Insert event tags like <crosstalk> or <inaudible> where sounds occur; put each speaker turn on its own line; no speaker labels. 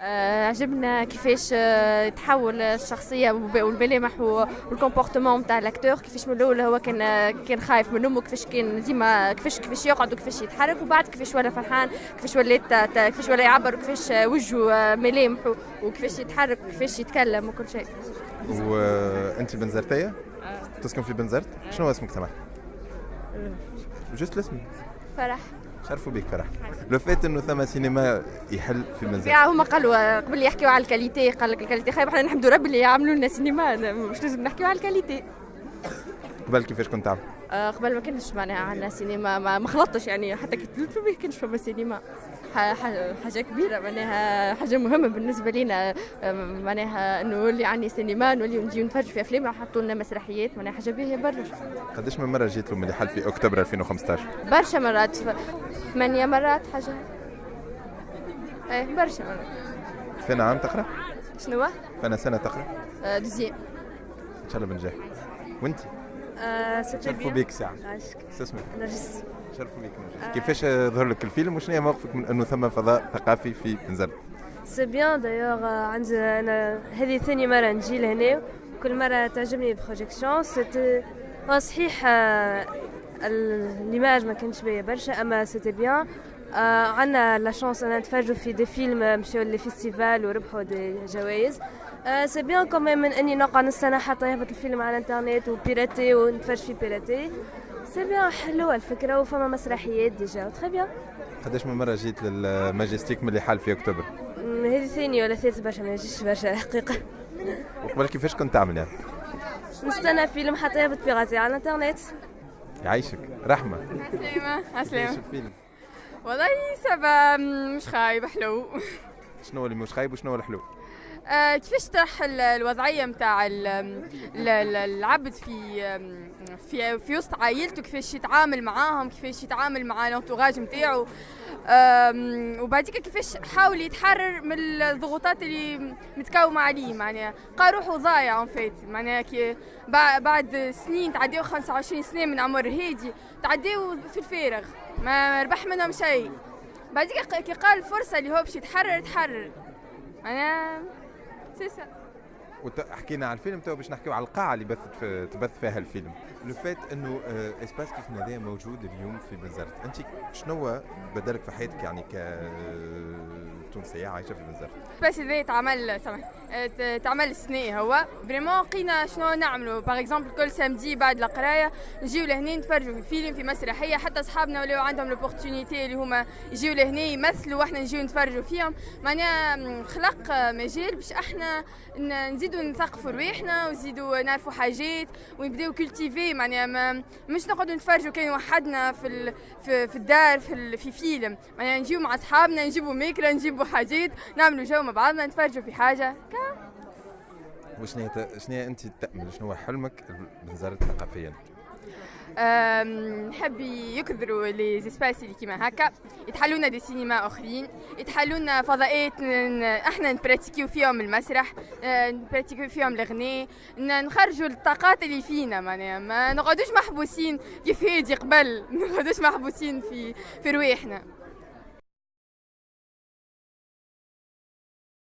آه، عجبنا كيفاش آه، تحول الشخصية والملامح وال comportement نتاع ال acteur كيفاش من الأول هو كان آه، كان خايف من أمه كيفاش كان ديما كيفاش كيفاش يقعد وكيفاش يتحرك وبعد كيفاش ولا فرحان كيفاش ولات كيفاش ولا يعبر وكيفاش وجهه ملامح وكيفاش يتحرك وكيفاش يتكلم وكل شيء
وانت بنزرتيه؟ تسكن في بنزرت؟ شنو اسمك سمح؟ juste الاسم
فرح
شرفوا بك فرح le fait إنه ثم سينما يحل في منزل.
هما قالوا قبل يحكيوا على ال qualité قال لك ال qualité خايب إحنا نحمدوا ربي اللي يعملوا لنا سينما مش لازم نحكيوا على ال qualité.
قبل كيفاش كنت تعمل؟
آه قبل ما كنتش معناها عندنا سينما ما, ما خلطتش يعني حتى كنت ما كانش فما سينما حاجة كبيرة معناها حاجة مهمة بالنسبة لنا آه، معناها انه اللي عندي سينما نولي نجي نتفرج في افلام يحطوا لنا مسرحيات معناها حاجة باهيه برشا
قداش من مرة جيت لهم اللي حل في أكتوبر 2015
برشا مرات ثمانية مرات حاجة إيه برشا مرات
فين عام تقرأ؟
شنو؟
فانا سنة تقرأ؟
آه deuxième
إن شاء الله بنجح وانت؟
آه
شرفوا ساعة.
شو
اسمك؟
نرجس
شرفوا نرجس آه. كيفاش ظهر لك الفيلم؟ وشنو هي موقفك من أنه ثم فضاء ثقافي في بنزرت؟
c'est bien d'ailleurs عندي أنا هذه ثاني مرة نجي لهنا. كل مرة تعجبني ال projection c'était صحيح l'image ما كانش باهية برشا أما c'était bien آه عندنا la chance أن نتفرجوا في des films مشاو les festivals وربحوا des جوائز. آه c'est bien quand même من أني نقعد نستنى حتى يهبط الفيلم على الإنترنت و piraté ونتفرج فيه piraté. c'est bien حلوة الفكرة وفما مسرحيات déjà très bien
قداش من مرة جيت للماجستيك من اللي حال في أكتوبر؟
هذه ثاني ولا ثالث برشا ما جيتش برشا الحقيقة
وقبل كيفاش كنت تعمل يعني؟
نستنى فيلم حتى يهبط بيراتي على الإنترنت.
يعيشك. رحمة.
عسلامة. عسلامة.
الفيلم.
والله سبا مش خايب حلو.
شنو اللي مش خايب وشنو الحلو؟
آه كيفاش طرح الوضعية نتاع العبد في في في وسط عائلته؟ كيفاش يتعامل معاهم؟ كيفاش يتعامل مع الانتوراج نتاعو وبعديك كيفاش حاول يتحرر من الضغوطات اللي متكومة عليه؟ معناها لقى روحه ضايع فيت معناها كي بعد سنين تعديو 25 سنة من عمر هادي تعديو في الفارغ ما ربح منهم شيء. بعديك كي قال الفرصه اللي هو باش يتحرر تحرر معناها سيسا
حكينا على الفيلم تو باش نحكيو على القاعة اللي بث تبث فيها الفيلم. le fait إنه espace كيف هذا موجود اليوم في بنزرت أنت شنو بدلك في حياتك يعني ك تونسيه عايشة في بنزرت
بس اذا تعمل سامح تعمل السنة هو. vraiment لقينا شنو نعملوا par exemple كل samedi بعد القراية نجيو لهنا نتفرجوا في فيلم في مسرحية حتى أصحابنا ولاو عندهم l'opportunité اللي هما يجيو لهنا يمثلوا وإحنا نجيو نتفرجوا فيهم. معناها خلق مجال باش إحنا نزيدوا نثقفوا رواحنا ونزيدوا نعرفوا حاجات ونبداو cultivés معناها مش نقعدوا نتفرجوا كان وحدنا في في, الدار في, في فيلم. معناها نجيو مع أصحابنا نجيبوا ماكله نجيبوا حاجات نعملوا جو مع بعضنا. نتفرجوا في حاجة.
وشنو شنو أنت تأمل؟ شنو هو حلمك بنزرت ثقافيا
نحب يكثروا les espaces اللي كيما هكا. يتحلوا لنا des cinémas أخرين. يتحلوا لنا فضاءات أحنا نبراتيكيو فيهم المسرح أه، نبراتيكيو فيهم الغناء نخرجوا الطاقات اللي فينا معناها. ما نقعدوش محبوسين كيف هادي قبل <laughs> ما نقعدوش محبوسين في في رواحنا.